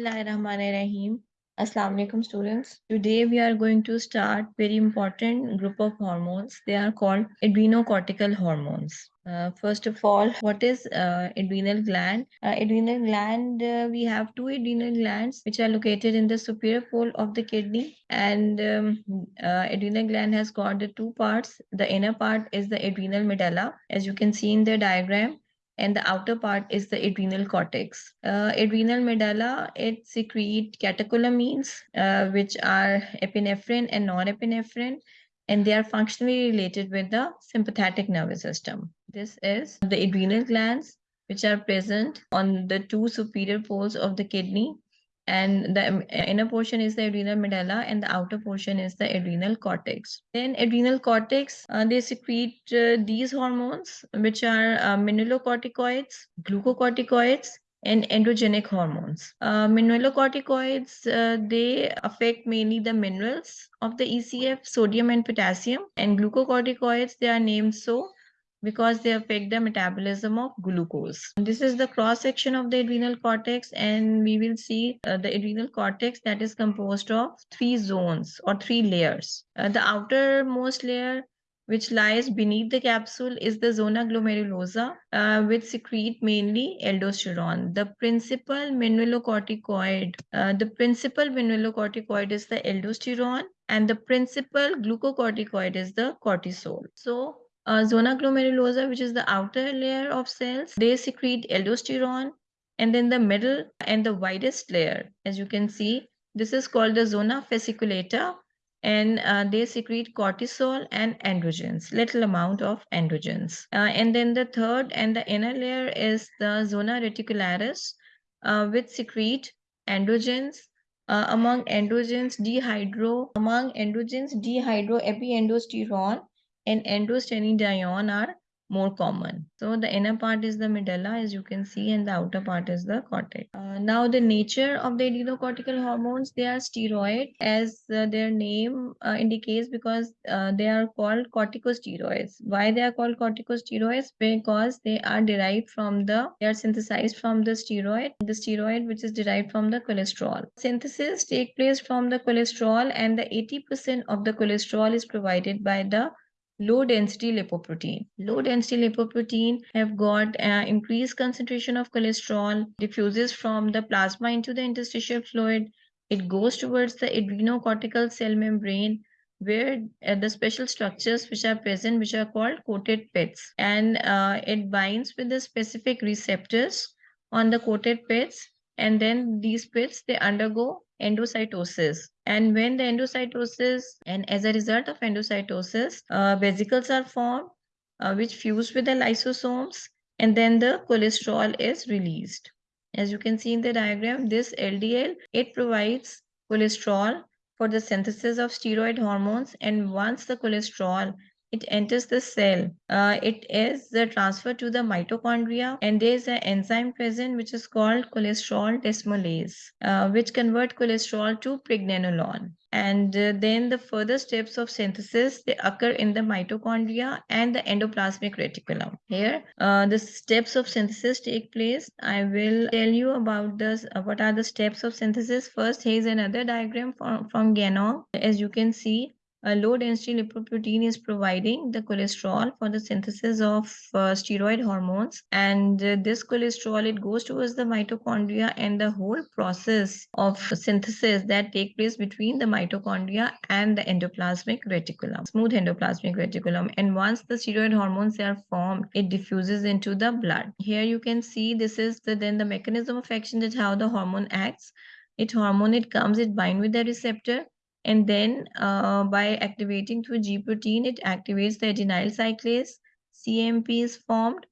Bismillahirrahmanirrahim. Assalamu alaikum students. Today we are going to start very important group of hormones. They are called adrenocortical hormones. Uh, first of all, what is uh, adrenal gland? Uh, adrenal gland, uh, we have two adrenal glands which are located in the superior pole of the kidney. And um, uh, adrenal gland has got the two parts. The inner part is the adrenal medulla, as you can see in the diagram and the outer part is the adrenal cortex. Uh, adrenal medulla, it secrete catecholamines, uh, which are epinephrine and norepinephrine, and they are functionally related with the sympathetic nervous system. This is the adrenal glands, which are present on the two superior poles of the kidney and the um, inner portion is the adrenal medulla and the outer portion is the adrenal cortex. Then adrenal cortex, uh, they secrete uh, these hormones which are uh, mineralocorticoids, glucocorticoids, and androgenic hormones. Uh, mineralocorticoids, uh, they affect mainly the minerals of the ECF, sodium and potassium, and glucocorticoids, they are named so because they affect the metabolism of glucose. This is the cross section of the adrenal cortex and we will see uh, the adrenal cortex that is composed of three zones or three layers. Uh, the outermost layer which lies beneath the capsule is the zona glomerulosa, uh, which secrete mainly aldosterone. The principal mineralocorticoid, uh, the principal mineralocorticoid is the aldosterone, and the principal glucocorticoid is the cortisol. So uh, zona glomerulosa, which is the outer layer of cells, they secrete aldosterone. And then the middle and the widest layer, as you can see, this is called the zona fasciculata. And uh, they secrete cortisol and androgens, little amount of androgens. Uh, and then the third and the inner layer is the zona reticularis, uh, which secrete androgens, uh, among androgens dehydro among androgens dehydroepiandrosterone and androstenedione are more common. So the inner part is the medulla as you can see and the outer part is the cortex. Uh, now the nature of the adrenocortical hormones, they are steroid as uh, their name uh, indicates because uh, they are called corticosteroids. Why they are called corticosteroids? Because they are derived from the, they are synthesized from the steroid, the steroid which is derived from the cholesterol. Synthesis take place from the cholesterol and the 80% of the cholesterol is provided by the low density lipoprotein. Low density lipoprotein have got uh, increased concentration of cholesterol, diffuses from the plasma into the interstitial fluid. It goes towards the adrenocortical cell membrane where uh, the special structures which are present, which are called coated pits. And uh, it binds with the specific receptors on the coated pits. And then these pits, they undergo endocytosis. And when the endocytosis, and as a result of endocytosis, uh, vesicles are formed, uh, which fuse with the lysosomes, and then the cholesterol is released. As you can see in the diagram, this LDL, it provides cholesterol for the synthesis of steroid hormones. And once the cholesterol it enters the cell. Uh, it is transferred to the mitochondria and there is an enzyme present which is called cholesterol desmolase, uh, which convert cholesterol to pregnenolone. And uh, then the further steps of synthesis, they occur in the mitochondria and the endoplasmic reticulum. Here, uh, the steps of synthesis take place. I will tell you about this, uh, what are the steps of synthesis. First, here is another diagram from, from Ganong. As you can see, a low density lipoprotein is providing the cholesterol for the synthesis of uh, steroid hormones. And uh, this cholesterol it goes towards the mitochondria and the whole process of synthesis that take place between the mitochondria and the endoplasmic reticulum smooth endoplasmic reticulum. And once the steroid hormones are formed it diffuses into the blood. Here you can see this is the, then the mechanism of action that how the hormone acts. It hormone it comes it bind with the receptor and then uh, by activating through G protein, it activates the adenyl cyclase, CMP is formed,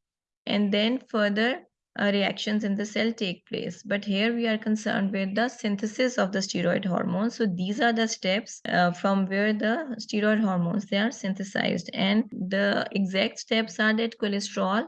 and then further uh, reactions in the cell take place. But here we are concerned with the synthesis of the steroid hormones. So these are the steps uh, from where the steroid hormones, they are synthesized. And the exact steps are that cholesterol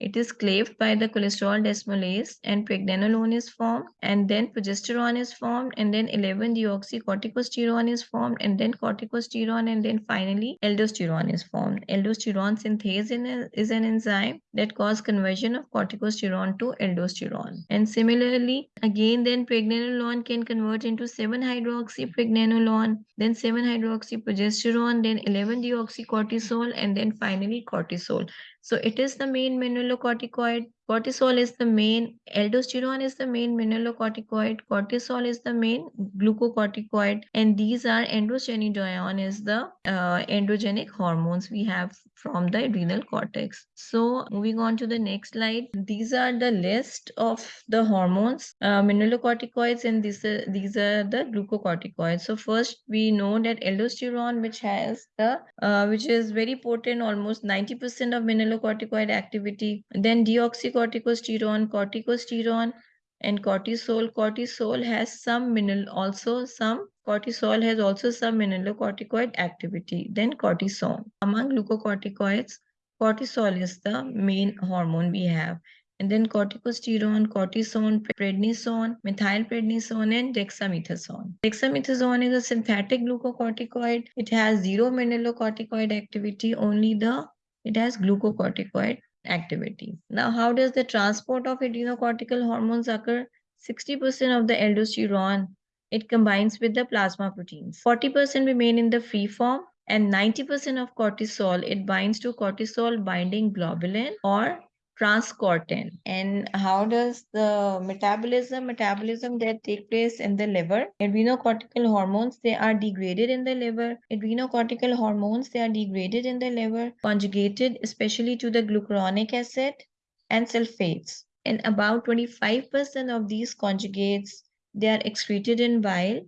it is cleaved by the cholesterol desmolase and pregnenolone is formed and then progesterone is formed and then 11 deoxycorticosterone is formed and then corticosterone and then finally aldosterone is formed. Aldosterone synthase is an enzyme that cause conversion of corticosterone to aldosterone. And similarly, again then pregnenolone can convert into 7 hydroxy pregnenolone, then 7 hydroxy progesterone, then 11 deoxycortisol and then finally cortisol. So it is the main mineralocorticoid. Cortisol is the main, aldosterone is the main mineralocorticoid. Cortisol is the main glucocorticoid. And these are androstenedione is the uh, androgenic hormones we have from the adrenal cortex. So moving on to the next slide. These are the list of the hormones, uh, mineralocorticoids, and these are, these are the glucocorticoids. So first we know that aldosterone, which has the, uh, which is very potent, almost 90% of mineralocorticoid activity. Then deoxycorticosterone, corticosterone, and cortisol. Cortisol has some mineral, also some cortisol has also some mineralocorticoid activity. Then cortisone. Among glucocorticoids, cortisol is the main hormone we have. And then corticosterone, cortisone, prednisone, methylprednisone, and dexamethasone. Dexamethasone is a synthetic glucocorticoid. It has zero mineralocorticoid activity, only the it has glucocorticoid activity. Now, how does the transport of adrenocortical hormones occur? 60% of the aldosterone, it combines with the plasma proteins. 40% remain in the free form and 90% of cortisol, it binds to cortisol binding globulin or transcortin. And how does the metabolism metabolism that take place in the liver? Adrenocortical hormones they are degraded in the liver. Adrenocortical hormones they are degraded in the liver conjugated especially to the glucuronic acid and sulfates. And about 25% of these conjugates they are excreted in bile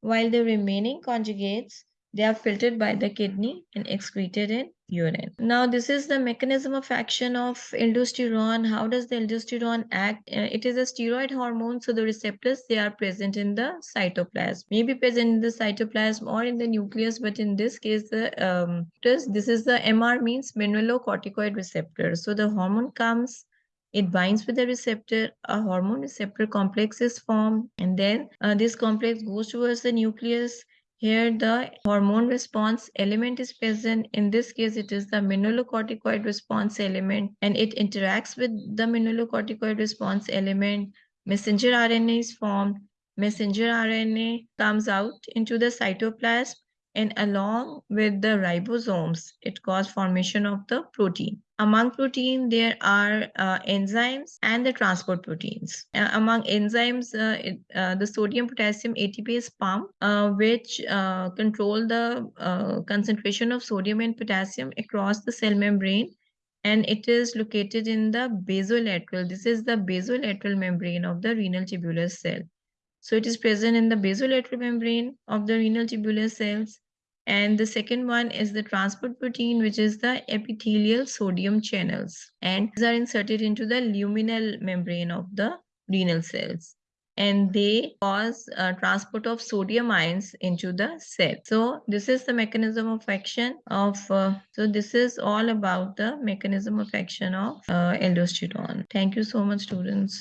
while the remaining conjugates they are filtered by the kidney and excreted in urine. Now, this is the mechanism of action of aldosterone. How does the aldosterone act? Uh, it is a steroid hormone, so the receptors, they are present in the cytoplasm. Maybe present in the cytoplasm or in the nucleus, but in this case, the um, this is the MR means mineralocorticoid receptor. So the hormone comes it binds with the receptor a hormone receptor complex is formed and then uh, this complex goes towards the nucleus here the hormone response element is present. In this case, it is the mineralocorticoid response element and it interacts with the mineralocorticoid response element. Messenger RNA is formed. Messenger RNA comes out into the cytoplasm and along with the ribosomes, it causes formation of the protein. Among protein, there are uh, enzymes and the transport proteins. Uh, among enzymes, uh, it, uh, the sodium potassium ATPase pump, uh, which control the concentration of sodium and potassium across the cell membrane. And it is located in the basolateral. This is the basolateral membrane of the renal tubular cell. So it is present in the basolateral membrane of the renal tubular cells and the second one is the transport protein, which is the epithelial sodium channels. And these are inserted into the luminal membrane of the renal cells. And they cause uh, transport of sodium ions into the cell. So this is the mechanism of action of, uh, so this is all about the mechanism of action of uh, aldosterone. Thank you so much, students.